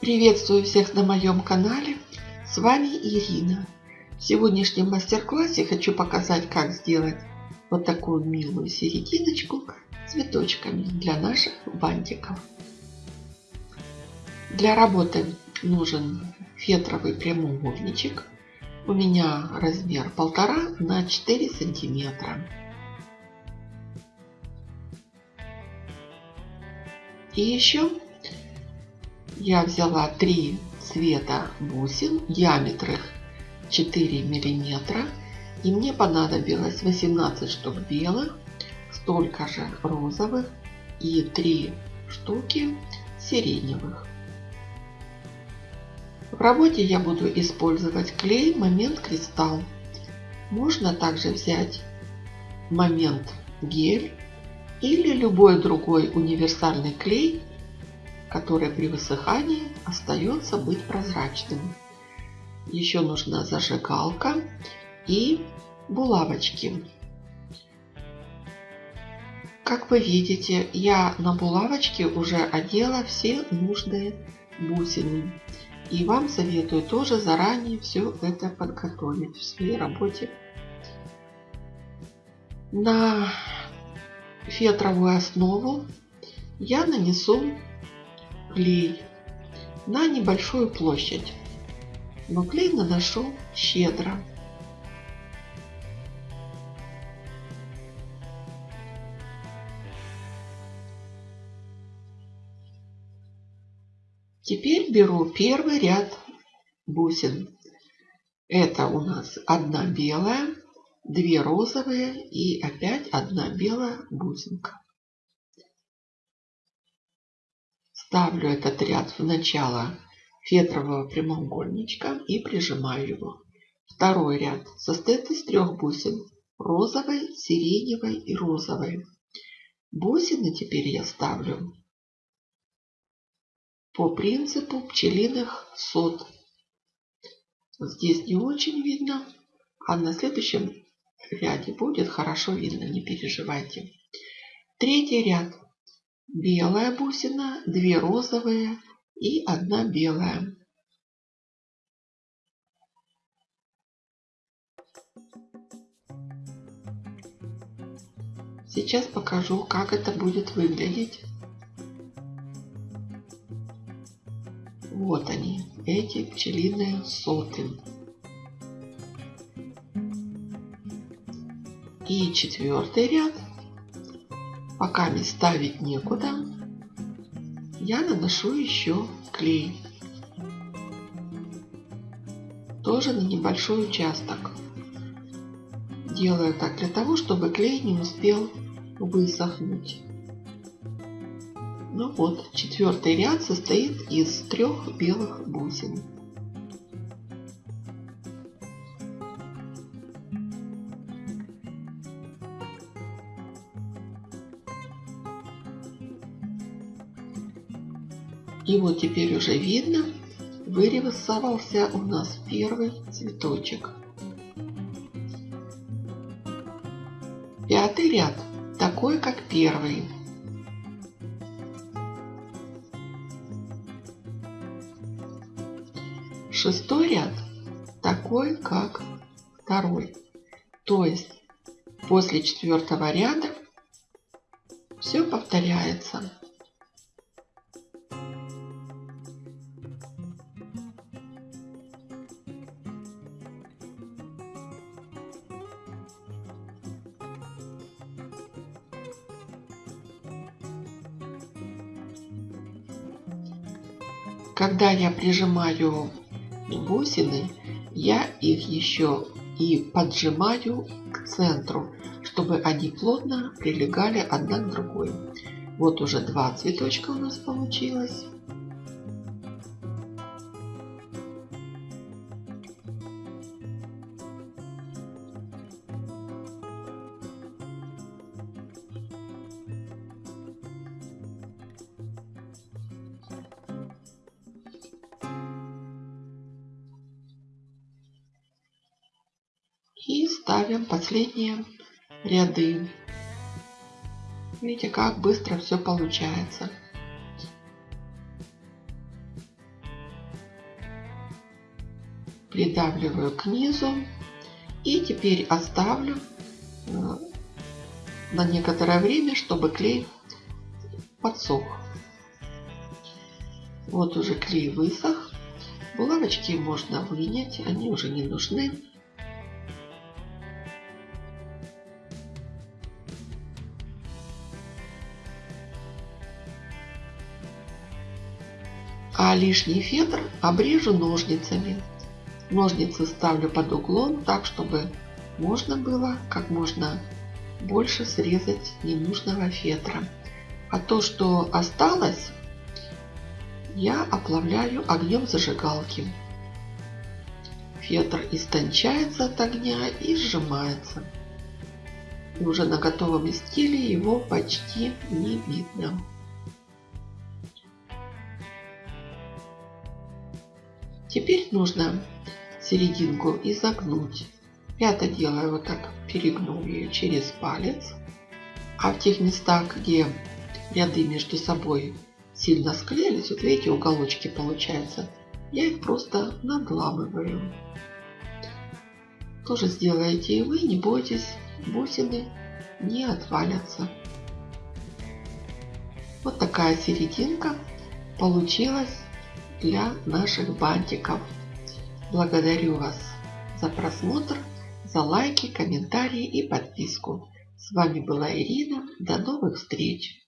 Приветствую всех на моем канале. С вами Ирина. В сегодняшнем мастер-классе хочу показать, как сделать вот такую милую серединочку цветочками для наших бантиков. Для работы нужен фетровый прямоугольничек. У меня размер полтора на 4 сантиметра. И еще я взяла три цвета бусин, диаметр их 4 миллиметра. И мне понадобилось 18 штук белых, столько же розовых и 3 штуки сиреневых. В работе я буду использовать клей Момент Кристалл. Можно также взять Момент Гель или любой другой универсальный клей, который при высыхании остается быть прозрачным. Еще нужна зажигалка и булавочки. Как вы видите, я на булавочке уже одела все нужные бусины. И вам советую тоже заранее все это подготовить в своей работе. На фетровую основу я нанесу клей на небольшую площадь. Но клей наношу щедро. Теперь беру первый ряд бусин. Это у нас одна белая, две розовые и опять одна белая бусинка. Ставлю этот ряд в начало фетрового прямоугольничка и прижимаю его. Второй ряд состоит из трех бусин. Розовой, сиреневой и розовой. Бусины теперь я ставлю по принципу пчелиных сот. Здесь не очень видно, а на следующем ряде будет хорошо видно, не переживайте. Третий ряд. Белая бусина, две розовые и одна белая. Сейчас покажу, как это будет выглядеть. Вот они, эти пчелиные соты. И четвертый ряд. Пока мне ставить некуда, я наношу еще клей. Тоже на небольшой участок. Делаю так для того, чтобы клей не успел высохнуть. Ну вот, четвертый ряд состоит из трех белых бусин. И вот теперь уже видно, вырисовался у нас первый цветочек. Пятый ряд, такой как первый. Шестой ряд такой, как второй. То есть после четвертого ряда все повторяется. Когда я прижимаю бусины, я их еще и поджимаю к центру, чтобы они плотно прилегали одна к другой. Вот уже два цветочка у нас получилось. И ставим последние ряды. Видите, как быстро все получается. придавливаю к низу и теперь оставлю э, на некоторое время, чтобы клей подсох. Вот уже клей высох. Булавочки можно вынять, они уже не нужны. А лишний фетр обрежу ножницами. Ножницы ставлю под углом, так чтобы можно было как можно больше срезать ненужного фетра. А то, что осталось, я оплавляю огнем зажигалки. Фетр истончается от огня и сжимается. И уже на готовом изделии его почти не видно. Теперь нужно серединку изогнуть. Я это делаю вот так, перегнув ее через палец. А в тех местах, где ряды между собой сильно склеились, вот видите, уголочки получаются, я их просто надламываю. Тоже сделаете и вы, не бойтесь, бусины не отвалятся. Вот такая серединка получилась для наших бантиков. Благодарю вас за просмотр, за лайки, комментарии и подписку. С вами была Ирина. До новых встреч!